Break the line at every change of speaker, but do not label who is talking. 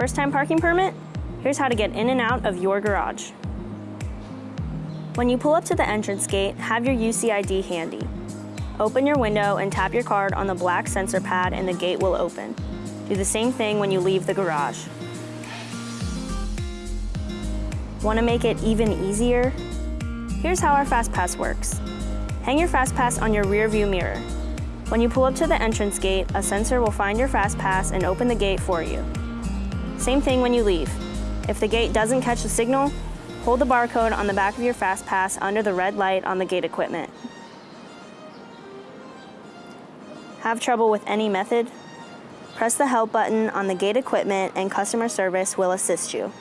First time parking permit? Here's how to get in and out of your garage. When you pull up to the entrance gate, have your UCID handy. Open your window and tap your card on the black sensor pad and the gate will open. Do the same thing when you leave the garage. Want to make it even easier? Here's how our FastPass works. Hang your FastPass on your rear view mirror. When you pull up to the entrance gate, a sensor will find your FastPass and open the gate for you. Same thing when you leave. If the gate doesn't catch the signal, hold the barcode on the back of your FastPass under the red light on the gate equipment. Have trouble with any method? Press the help button on the gate equipment and customer service will assist you.